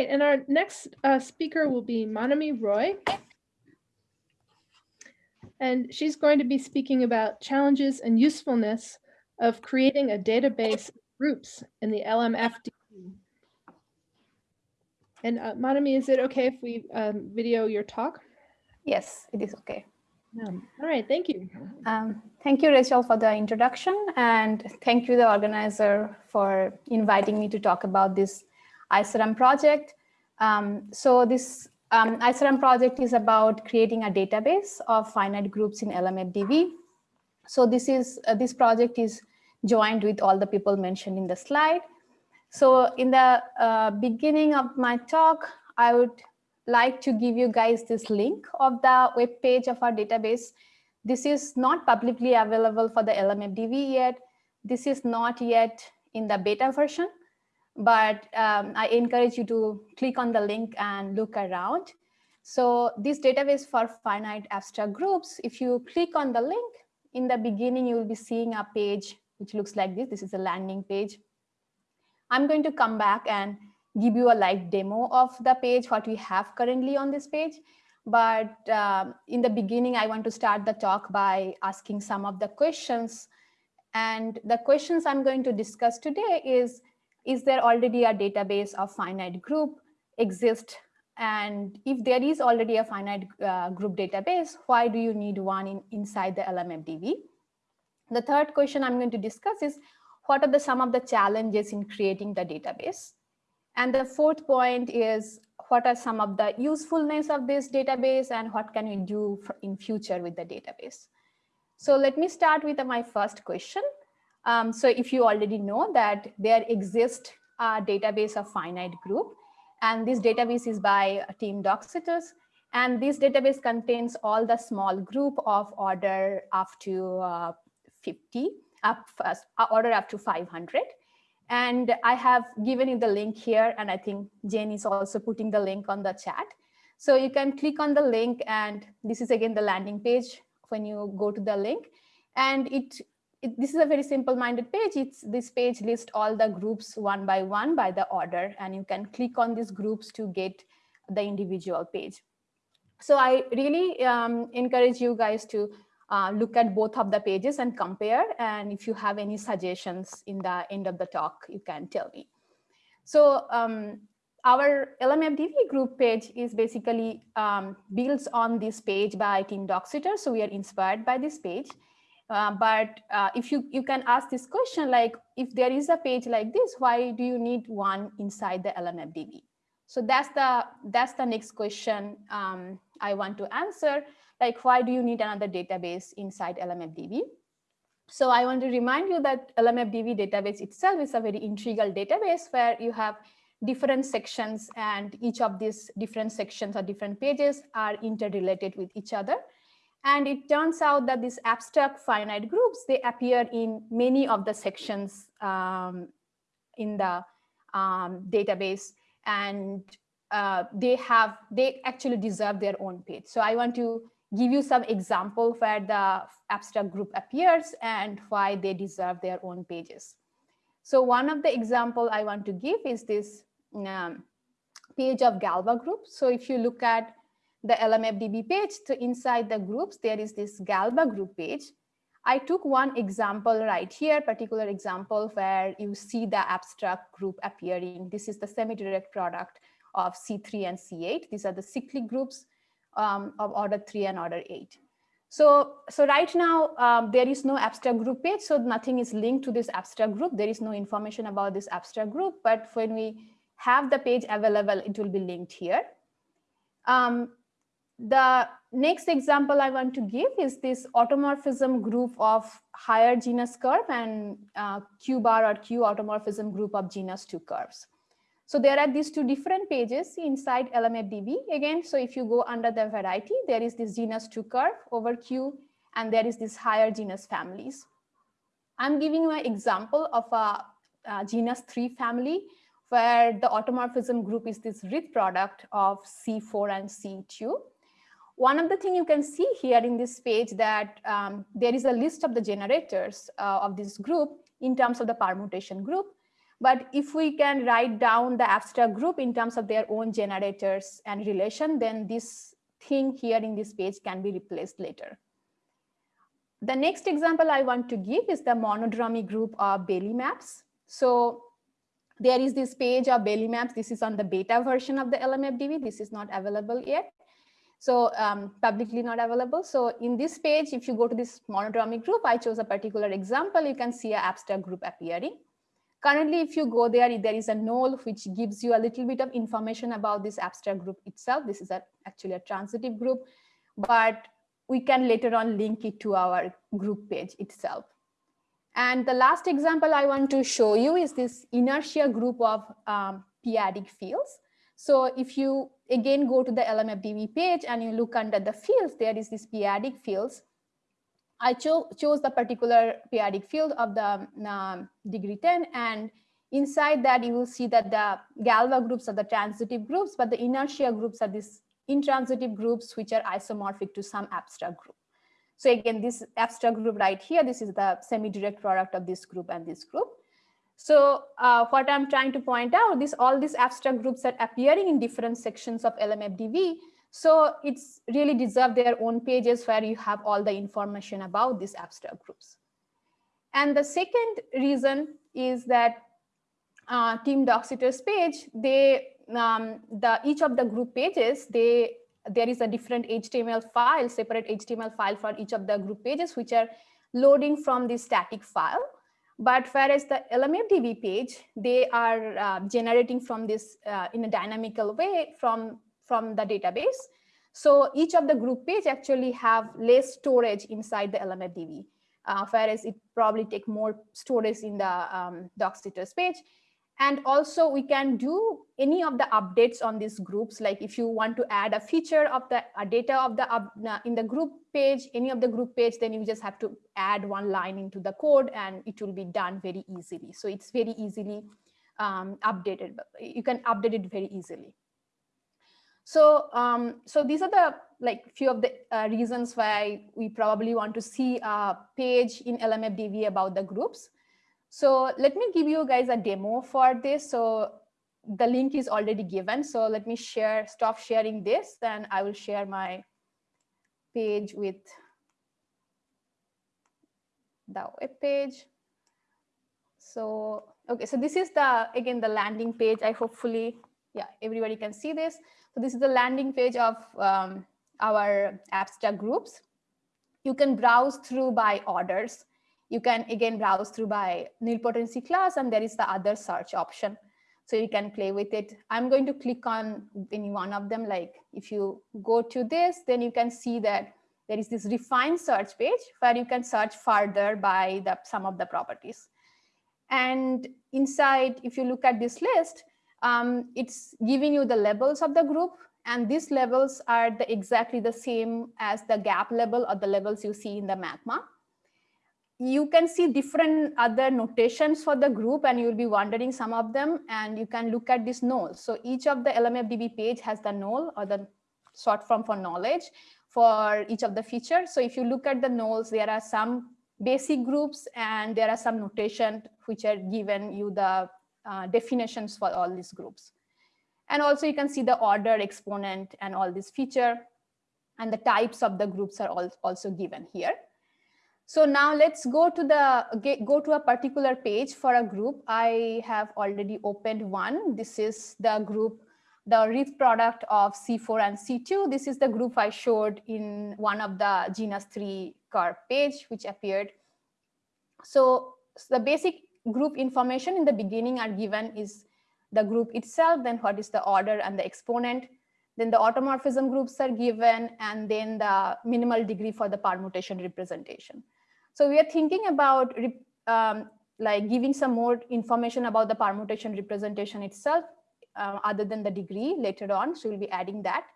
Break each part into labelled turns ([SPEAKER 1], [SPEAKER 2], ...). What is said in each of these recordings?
[SPEAKER 1] right, and our next uh, speaker will be Manami Roy. And she's going to be speaking about challenges and usefulness of creating a database of groups in the LMFD. And uh, Manami, is it okay if we um, video your talk?
[SPEAKER 2] Yes, it is okay.
[SPEAKER 1] Um, all right, thank you.
[SPEAKER 2] Um, thank you, Rachel, for the introduction, and thank you, the organizer, for inviting me to talk about this ICERM project. Um, so this um, project is about creating a database of finite groups in LMFDB. So this is uh, this project is joined with all the people mentioned in the slide. So in the uh, beginning of my talk, I would like to give you guys this link of the web page of our database. This is not publicly available for the LMFDB yet. This is not yet in the beta version, but um, I encourage you to click on the link and look around. So this database for finite abstract groups, if you click on the link, in the beginning, you will be seeing a page which looks like this. This is a landing page. I'm going to come back and give you a live demo of the page, what we have currently on this page. But um, in the beginning, I want to start the talk by asking some of the questions. And the questions I'm going to discuss today is, is there already a database of finite group exist? And if there is already a finite uh, group database, why do you need one in, inside the LMFDB? The third question I'm going to discuss is, what are the some of the challenges in creating the database? And the fourth point is what are some of the usefulness of this database and what can we do in future with the database? So let me start with my first question. Um, so if you already know that there exists a database of finite group, and this database is by Tim Dokchitser's, and this database contains all the small group of order up to uh, 50, up uh, order up to 500. And I have given you the link here, and I think Jane is also putting the link on the chat. So you can click on the link, and this is again the landing page when you go to the link. And it, it this is a very simple-minded page. It's this page lists all the groups one by one by the order, and you can click on these groups to get the individual page. So I really um, encourage you guys to uh, look at both of the pages and compare. And if you have any suggestions in the end of the talk, you can tell me. So um, our LMFDB group page is basically um, builds on this page by Tim Dokchitser. So we are inspired by this page. Uh, but uh, if you, you can ask this question, like if there is a page like this, why do you need one inside the LMFDB? So that's the, that's the next question um, I want to answer like why do you need another database inside LMFDB? So I want to remind you that LMFDB database itself is a very integral database where you have different sections and each of these different sections or different pages are interrelated with each other. And it turns out that these abstract finite groups, they appear in many of the sections um, in the um, database and uh, they have, they actually deserve their own page. So I want to give you some example where the abstract group appears and why they deserve their own pages. So one of the example I want to give is this um, page of Galois group. So if you look at the LMFDB page, so inside the groups, there is this Galois group page. I took one example right here, particular example where you see the abstract group appearing. This is the semi-direct product of C3 and C8. These are the cyclic groups um, of order three and order eight. So, so right now um, there is no abstract group page, so nothing is linked to this abstract group. There is no information about this abstract group, but when we have the page available, it will be linked here. Um, the next example I want to give is this automorphism group of higher genus curve and uh, Q bar or Q automorphism group of genus two curves. So there are these two different pages inside LMFDB. Again, so if you go under the variety, there is this genus 2 curve over Q, and there is this higher genus families. I'm giving you an example of a, a genus 3 family where the automorphism group is this wreath product of C4 and C2. One of the things you can see here in this page that um, there is a list of the generators uh, of this group in terms of the permutation group. But if we can write down the abstract group in terms of their own generators and relation, then this thing here in this page can be replaced later. The next example I want to give is the monodromy group of Belyi maps. So there is this page of Belyi maps. This is on the beta version of the LMFDB. This is not available yet. So um, publicly not available. So in this page, if you go to this monodromy group, I chose a particular example. You can see an abstract group appearing. Currently, if you go there, there is a knowl which gives you a little bit of information about this abstract group itself. This is a, actually a transitive group, but we can later on link it to our group page itself. And the last example I want to show you is this inertia group of um, p-adic fields. So if you again go to the LMFDB page and you look under the fields, there is this p-adic fields. I cho chose the particular p-adic field of the um, degree 10 and inside that you will see that the Galois groups are the transitive groups, but the inertia groups are these intransitive groups which are isomorphic to some abstract group. So again, this abstract group right here, this is the semi-direct product of this group and this group. So uh, what I'm trying to point out is all these abstract groups are appearing in different sections of LMFDB. So it's really deserve their own pages where you have all the information about these abstract groups. And the second reason is that uh, Tim Dokchitser's page, they um, the each of the group pages, they there is a different HTML file, separate HTML file for each of the group pages, which are loading from the static file. But whereas the LMFDB page, they are uh, generating from this uh, in a dynamical way from, from the database. So each of the group page actually have less storage inside the LMFDB, uh, whereas it probably take more storage in the um, Dokchitser's page. And also we can do any of the updates on these groups. Like if you want to add a feature of the data of the uh, in the group page, any of the group page, then you just have to add one line into the code and it will be done very easily. So it's very easily um, updated. You can update it very easily. So, um, so these are the like few of the uh, reasons why we probably want to see a page in LMFDB about the groups. So let me give you guys a demo for this. So the link is already given. So let me share, stop sharing this, then I will share my page with the web page. So, okay, so this is the, again, the landing page. I hopefully, yeah, everybody can see this. So this is the landing page of um, our abstract groups. You can browse through by orders. You can again browse through by nilpotency class and there is the other search option. So you can play with it. I'm going to click on any one of them. Like if you go to this, then you can see that there is this refined search page where you can search further by the some of the properties. And inside, if you look at this list, um, it's giving you the levels of the group. And these levels are the, exactly the same as the gap level or the levels you see in the magma you can see different other notations for the group and you'll be wondering some of them and you can look at this knowl. So each of the LMFDB page has the null or the short form for knowledge for each of the features. So if you look at the knowls, there are some basic groups and there are some notation which are given you the uh, definitions for all these groups. And also you can see the order exponent and all this feature and the types of the groups are also given here. So now let's go to the go to a particular page for a group. I have already opened one. This is the group, the wreath product of C4 and C2. This is the group I showed in one of the genus 3 car page, which appeared. So, so the basic group information in the beginning are given is the group itself, then what is the order and the exponent, then the automorphism groups are given, and then the minimal degree for the permutation representation. So we are thinking about um, like giving some more information about the permutation representation itself, uh, other than the degree later on. So we'll be adding that.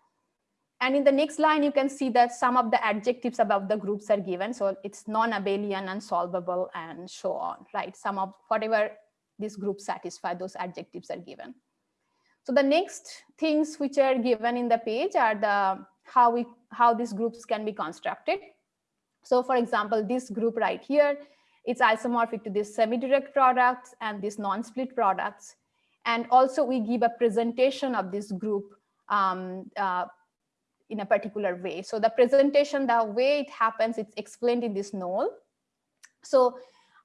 [SPEAKER 2] And in the next line, you can see that some of the adjectives about the groups are given. So it's non-abelian, unsolvable, and so on, right? Some of whatever these groups satisfy, those adjectives are given. So the next things which are given in the page are the how we how these groups can be constructed. So for example, this group right here, it's isomorphic to this semi-direct products and these non-split products. And also we give a presentation of this group um, uh, in a particular way. So the presentation, the way it happens, it's explained in this knowl. So,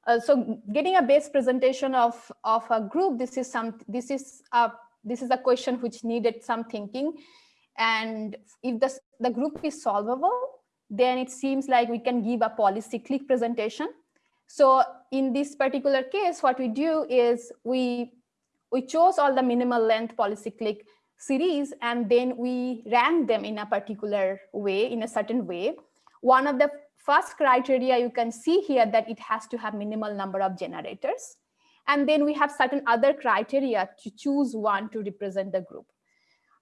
[SPEAKER 2] uh, so getting a base presentation of, of a group, this is some, this is a, this is a question which needed some thinking. And if the, the group is solvable, then it seems like we can give a polycyclic presentation. So in this particular case, what we do is we, we chose all the minimal length polycyclic series and then we rank them in a particular way, in a certain way. One of the first criteria you can see here that it has to have minimal number of generators. And then we have certain other criteria to choose one to represent the group.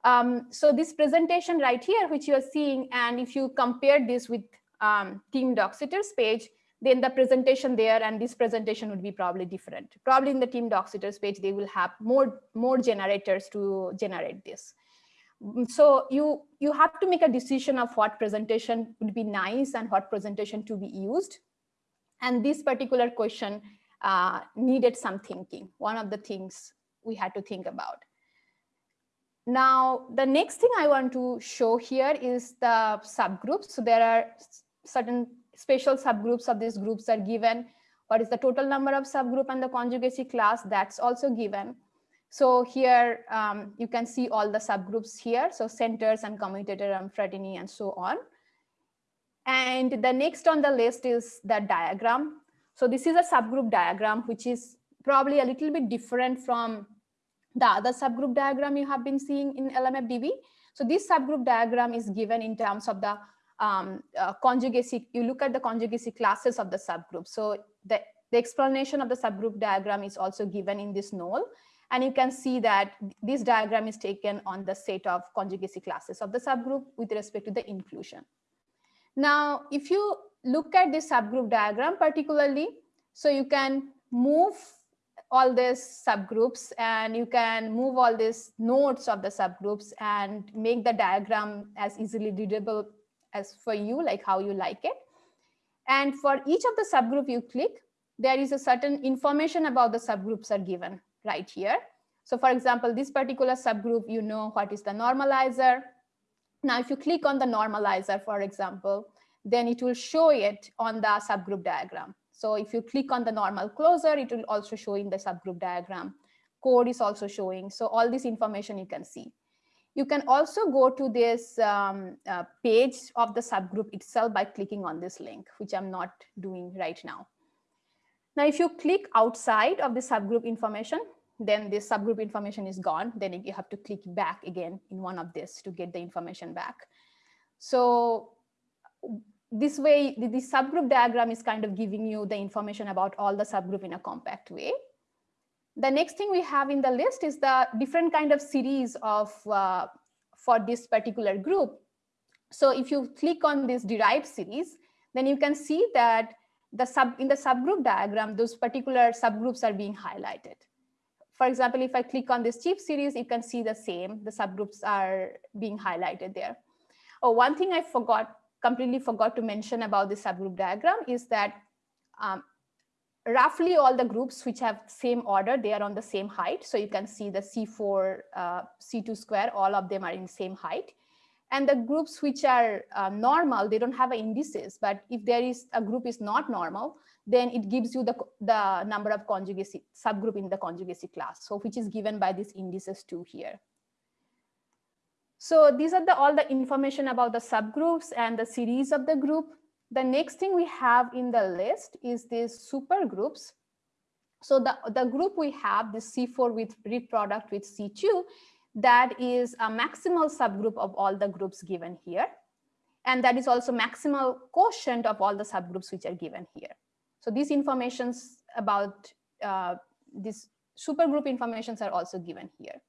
[SPEAKER 2] Um, so this presentation right here, which you are seeing, and if you compare this with um, Tim Dokchitser's page, then the presentation there and this presentation would be probably different. Probably in the Tim Dokchitser's page, they will have more, more generators to generate this. Mm, so you, you have to make a decision of what presentation would be nice and what presentation to be used. And this particular question uh, needed some thinking. One of the things we had to think about. Now, the next thing I want to show here is the subgroups. So there are certain special subgroups of these groups are given. What is the total number of subgroup and the conjugacy class that's also given. So here um, you can see all the subgroups here. So centers and commutator and Frattini and so on. And the next on the list is the diagram. So this is a subgroup diagram, which is probably a little bit different from the other subgroup diagram you have been seeing in LMFDB. So this subgroup diagram is given in terms of the um, uh, conjugacy, you look at the conjugacy classes of the subgroup. So the, the explanation of the subgroup diagram is also given in this knowl. And you can see that this diagram is taken on the set of conjugacy classes of the subgroup with respect to the inclusion. Now, if you look at this subgroup diagram particularly, so you can move all these subgroups and you can move all these nodes of the subgroups and make the diagram as easily readable as for you, like how you like it. And for each of the subgroup you click, there is a certain information about the subgroups are given right here. So for example, this particular subgroup, you know what is the normalizer. Now, if you click on the normalizer, for example, then it will show it on the subgroup diagram. So if you click on the normal closure, it will also show in the subgroup diagram. Code is also showing. So all this information you can see. You can also go to this um, uh, page of the subgroup itself by clicking on this link, which I'm not doing right now. Now, if you click outside of the subgroup information, then this subgroup information is gone. Then you have to click back again in one of this to get the information back. So this way, the, the, subgroup diagram is kind of giving you the information about all the subgroup in a compact way. The next thing we have in the list is the different kind of series of uh, for this particular group. So if you click on this derived series, then you can see that the sub in the subgroup diagram, those particular subgroups are being highlighted. For example, if I click on this chief series, you can see the same, the subgroups are being highlighted there. Oh, one thing I forgot completely forgot to mention about the subgroup diagram is that um, roughly all the groups which have same order, they are on the same height. So you can see the C4, uh, C2 square, all of them are in same height. And the groups which are uh, normal, they don't have indices, but if there is a group is not normal, then it gives you the, the number of conjugacy subgroup in the conjugacy class. So which is given by these indices two here. So these are the, all the information about the subgroups and the series of the group. The next thing we have in the list is these super groups. So the, the group we have, the C4 with reproduct with C2, that is a maximal subgroup of all the groups given here. And that is also maximal quotient of all the subgroups which are given here. So these informations about uh, these supergroup informations are also given here.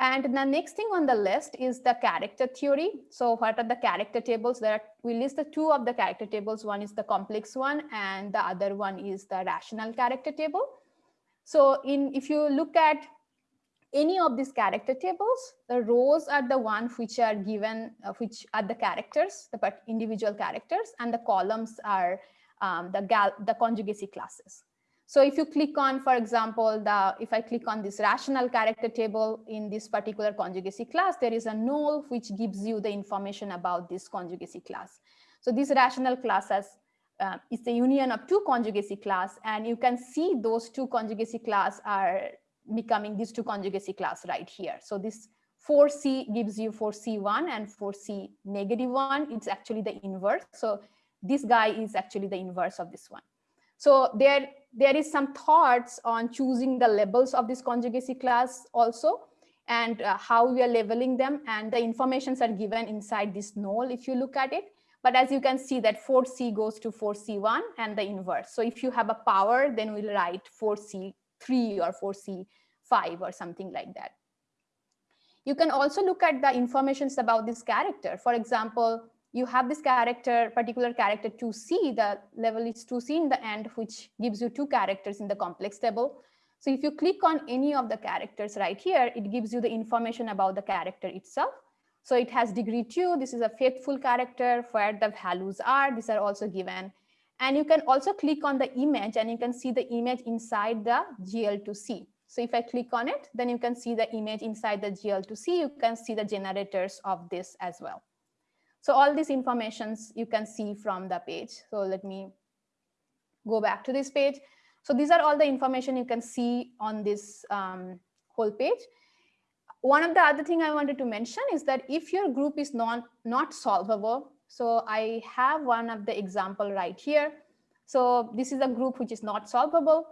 [SPEAKER 2] And the next thing on the list is the character theory. So what are the character tables? There are, we list the two of the character tables. One is the complex one and the other one is the rational character table. So in if you look at any of these character tables, the rows are the one which are given, uh, which are the characters, the individual characters, and the columns are um, the, the conjugacy classes. So if you click on, for example, the if I click on this rational character table in this particular conjugacy class, there is a knowl which gives you the information about this conjugacy class. So this rational class has, uh, is the union of two conjugacy class, and you can see those two conjugacy class are becoming these two conjugacy class right here. So this 4C gives you 4C1 and 4C negative 1. It's actually the inverse. So this guy is actually the inverse of this one. So there, there is some thoughts on choosing the levels of this conjugacy class also and uh, how we are leveling them and the informations are given inside this knowl if you look at it. But as you can see that 4C goes to 4C1 and the inverse. So if you have a power, then we'll write 4C3 or 4C5 or something like that. You can also look at the informations about this character. For example, you have this character, particular character 2c, the level is 2c in the end, which gives you two characters in the complex table. So if you click on any of the characters right here, it gives you the information about the character itself. So it has degree two, this is a faithful character where the values are, these are also given. And you can also click on the image and you can see the image inside the GL2C. So if I click on it, then you can see the image inside the GL2C, you can see the generators of this as well. So all these informations you can see from the page. So let me go back to this page. So these are all the information you can see on this um, whole page. One of the other thing I wanted to mention is that if your group is not, not solvable, so I have one of the example right here. So this is a group which is not solvable.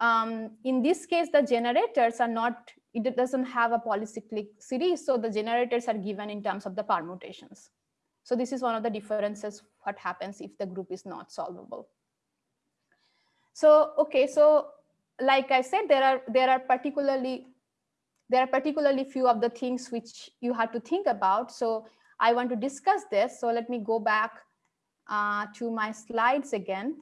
[SPEAKER 2] Um, in this case, the generators are not, it doesn't have a polycyclic series. So the generators are given in terms of the permutations. So this is one of the differences what happens if the group is not solvable. So, okay, so like I said, there are there are particularly there are particularly few of the things which you have to think about. So I want to discuss this. So let me go back uh, to my slides again.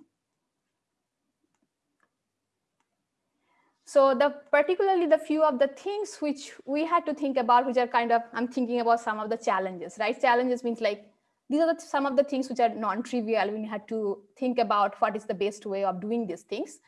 [SPEAKER 2] So the particularly the few of the things which we had to think about, which are kind of, I'm thinking about some of the challenges, right? Challenges means like these are the, some of the things which are non-trivial you had to think about what is the best way of doing these things.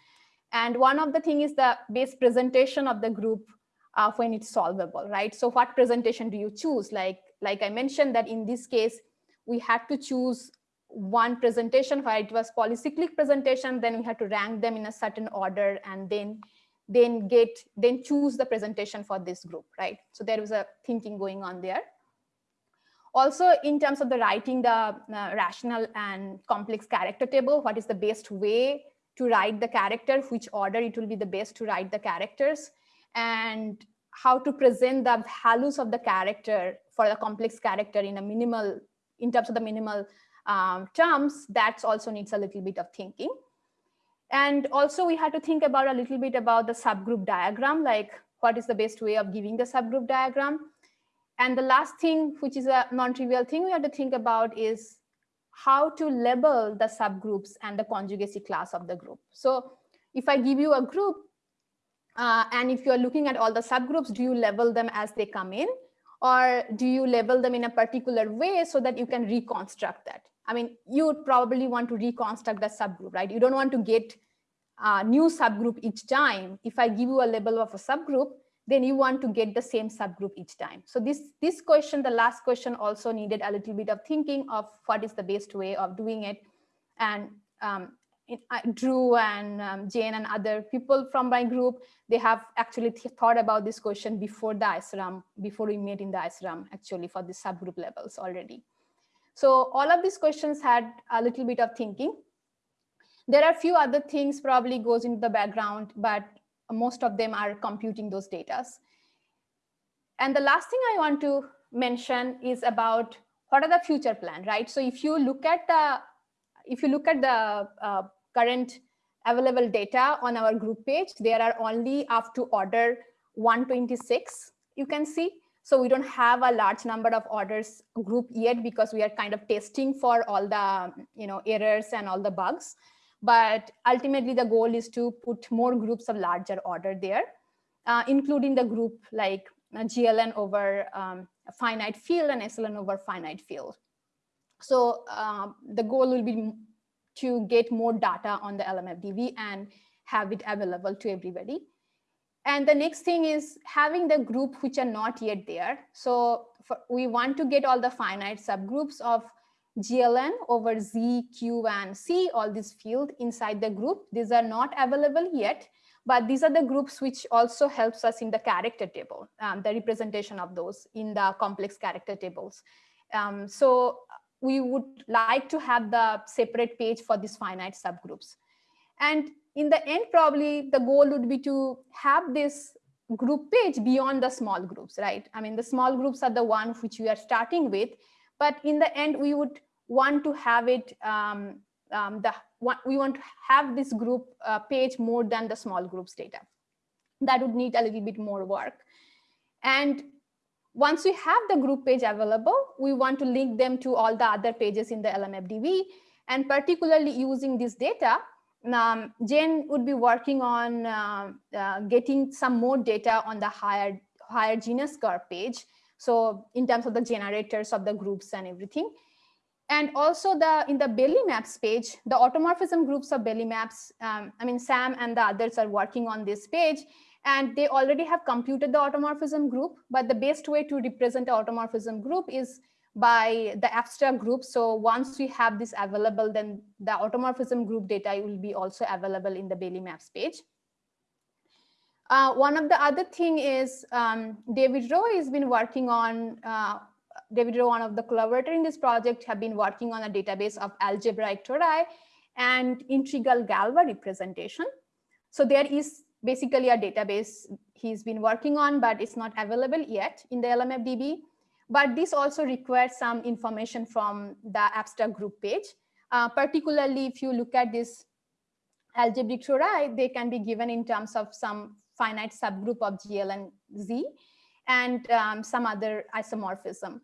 [SPEAKER 2] And one of the thing is the base presentation of the group uh, when it's solvable, right? So what presentation do you choose? Like, like I mentioned that in this case, we had to choose one presentation where it was polycyclic presentation, then we had to rank them in a certain order and then then get then choose the presentation for this group, right? So there was a thinking going on there. Also, in terms of the writing the uh, rational and complex character table, what is the best way to write the character, which order it will be the best to write the characters, and how to present the values of the character for the complex character in a minimal, in terms of the minimal um, terms, that also needs a little bit of thinking. And also we had to think about a little bit about the subgroup diagram, like what is the best way of giving the subgroup diagram and the last thing, which is a non-trivial thing we have to think about is how to label the subgroups and the conjugacy class of the group. So if I give you a group, uh, and if you're looking at all the subgroups, do you label them as they come in? Or do you label them in a particular way so that you can reconstruct that? I mean, you would probably want to reconstruct the subgroup, right? You don't want to get a new subgroup each time. If I give you a label of a subgroup, then you want to get the same subgroup each time. So this, this question, the last question also needed a little bit of thinking of what is the best way of doing it. And um, uh, Drew and um, Jane and other people from my group, they have actually th thought about this question before the ICERM, before we met in the ICERM actually for the subgroup levels already. So all of these questions had a little bit of thinking. There are a few other things probably goes into the background, but most of them are computing those data. And the last thing I want to mention is about what are the future plan, right? So if you look at the, if you look at the uh, current available data on our group page, there are only up to order 126, you can see. So we don't have a large number of orders group yet because we are kind of testing for all the you know errors and all the bugs. But ultimately, the goal is to put more groups of larger order there, uh, including the group like uh, GLN over um, finite field and SLN over finite field. So uh, the goal will be to get more data on the LMFDB and have it available to everybody. And the next thing is having the group which are not yet there. So for, we want to get all the finite subgroups of GLN over Z, Q, and C, all these field inside the group. These are not available yet, but these are the groups which also helps us in the character table, um, the representation of those in the complex character tables. Um, so we would like to have the separate page for these finite subgroups. And in the end, probably the goal would be to have this group page beyond the small groups, right? I mean, the small groups are the one which we are starting with, but in the end, we would want to have it, um, um, the we want to have this group uh, page more than the small groups data. That would need a little bit more work. And once we have the group page available, we want to link them to all the other pages in the LMFDB. And particularly using this data, um, Jen would be working on uh, uh, getting some more data on the higher, higher genus curve page. So in terms of the generators of the groups and everything. And also the in the Belyi maps page, the automorphism groups of Belyi maps, um, I mean, Sam and the others are working on this page and they already have computed the automorphism group, but the best way to represent the automorphism group is by the abstract group. So once we have this available, then the automorphism group data will be also available in the Belyi maps page. Uh, one of the other thing is um, David Roe has been working on, uh, David Roe, one of the collaborator in this project, have been working on a database of algebraic tori and integral Galois representation. So there is basically a database he's been working on, but it's not available yet in the LMFDB. But this also requires some information from the abstract group page. Uh, particularly if you look at this algebraic tori, they can be given in terms of some finite subgroup of GL and Z and um, some other isomorphism.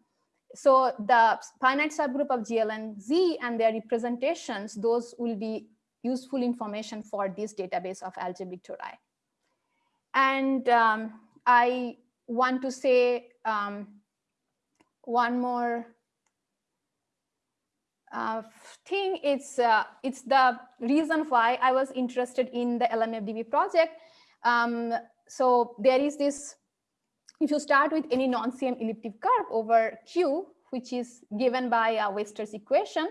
[SPEAKER 2] So the finite subgroup of GL and Z and their representations, those will be useful information for this database of algebraic tori. And um, I want to say um, one more uh, thing. It's, uh, it's the reason why I was interested in the LMFDB project. Um, so there is this, if you start with any non-CM elliptic curve over Q, which is given by a Weierstrass equation,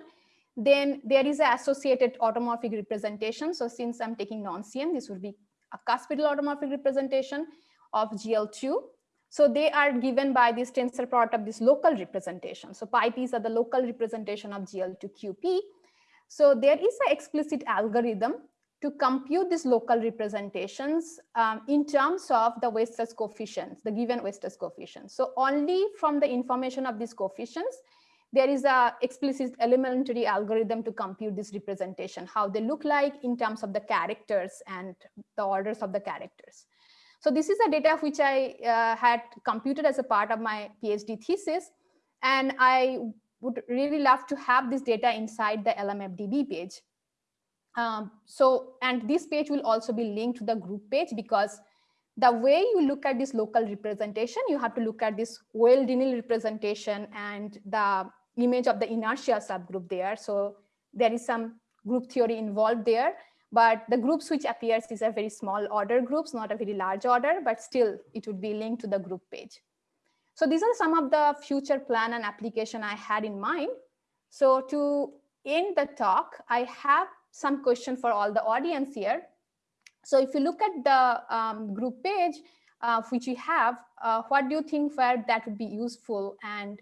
[SPEAKER 2] then there is an associated automorphic representation. So since I'm taking non-CM, this would be a cuspidal automorphic representation of GL2. So they are given by this tensor product of this local representation. So pi p's are the local representation of GL2QP. So there is an explicit algorithm to compute these local representations um, in terms of the Weierstrass coefficients, the given Weierstrass coefficients. So only from the information of these coefficients, there is a explicit elementary algorithm to compute this representation, how they look like in terms of the characters and the orders of the characters. So this is the data which I uh, had computed as a part of my PhD thesis. And I would really love to have this data inside the LMFDB page. Um, so, and this page will also be linked to the group page because the way you look at this local representation, you have to look at this Weil-Deligne representation and the image of the inertia subgroup there. So there is some group theory involved there, but the groups which appears is a very small order groups, not a very large order, but still it would be linked to the group page. So these are some of the future plan and application I had in mind. So to end the talk, I have some question for all the audience here. So if you look at the um, group page, uh, which we have, uh, what do you think where that would be useful and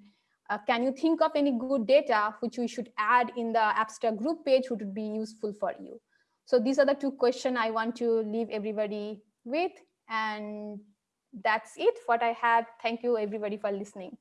[SPEAKER 2] uh, can you think of any good data which we should add in the abstract group page which would be useful for you? So these are the two questions I want to leave everybody with. And that's it, what I had. Thank you everybody for listening.